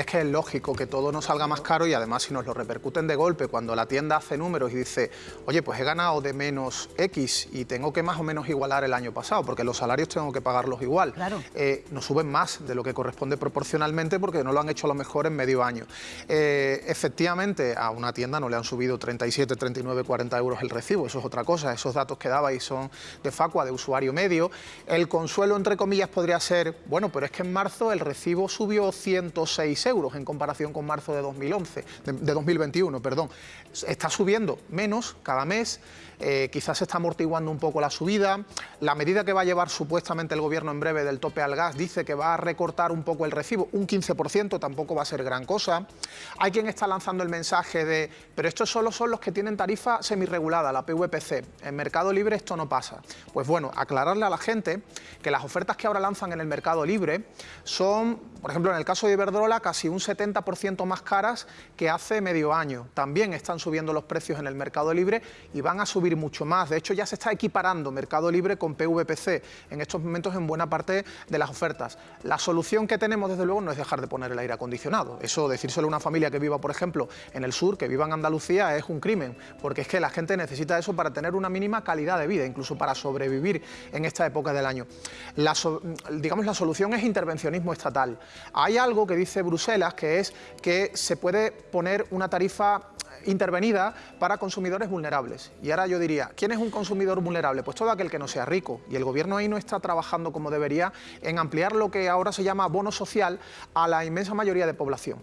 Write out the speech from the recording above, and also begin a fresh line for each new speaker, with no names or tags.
es que es lógico que todo nos salga más caro y además si nos lo repercuten de golpe cuando la tienda hace números y dice, oye, pues he ganado de menos X y tengo que más o menos igualar el año pasado, porque los salarios tengo que pagarlos igual.
Claro.
Eh, nos suben más de lo que corresponde proporcionalmente porque no lo han hecho a lo mejor en medio año. Eh, efectivamente, a una tienda no le han subido 37, 39, 40 euros el recibo, eso es otra cosa, esos datos que dabais son de facua, de usuario medio. El consuelo, entre comillas, podría ser, bueno, pero es que en marzo el recibo subió 106 euros en comparación con marzo de 2011, de, de 2021, perdón. Está subiendo menos cada mes, eh, quizás se está amortiguando un poco la subida. La medida que va a llevar supuestamente el gobierno en breve del tope al gas dice que va a recortar un poco el recibo, un 15%, tampoco va a ser gran cosa. Hay quien está lanzando el mensaje de, pero estos solo son los que tienen tarifa semirregulada, la PVPC. En Mercado Libre esto no pasa. Pues bueno, aclararle a la gente que las ofertas que ahora lanzan en el Mercado Libre son, por ejemplo, en el caso de Iberdrola, casi un 70% más caras que hace medio año. También están subiendo los precios en el Mercado Libre y van a subir mucho más. De hecho, ya se está equiparando Mercado Libre con PVPC en estos momentos en buena parte de las ofertas. La solución que tenemos, desde luego, no es dejar de poner el aire acondicionado. Eso, decírselo a una familia que viva, por ejemplo, en el sur, que viva en Andalucía, es un crimen, porque es que la gente necesita eso para tener una mínima calidad de vida, incluso para sobrevivir en esta época del año. La, digamos, la solución es intervencionismo estatal. Hay algo que dice Que es que se puede poner una tarifa intervenida para consumidores vulnerables. Y ahora yo diría, ¿quién es un consumidor vulnerable? Pues todo aquel que no sea rico. Y el gobierno ahí no está trabajando como debería en ampliar lo que ahora se llama bono social a la inmensa mayoría de población.